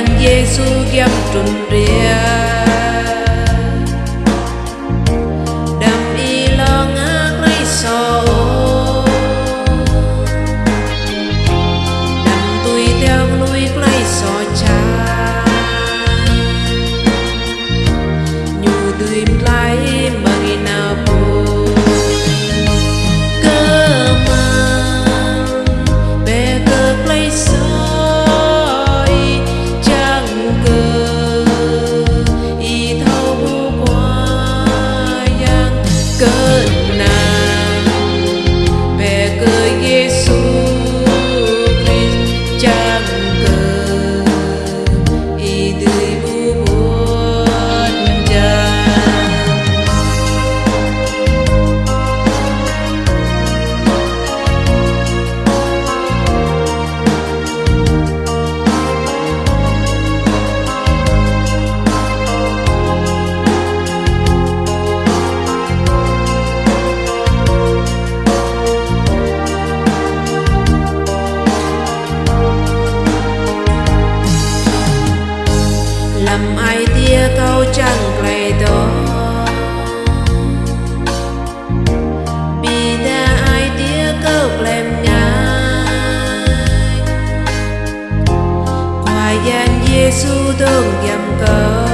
நான் இயேசு என்றே 耶稣都严格。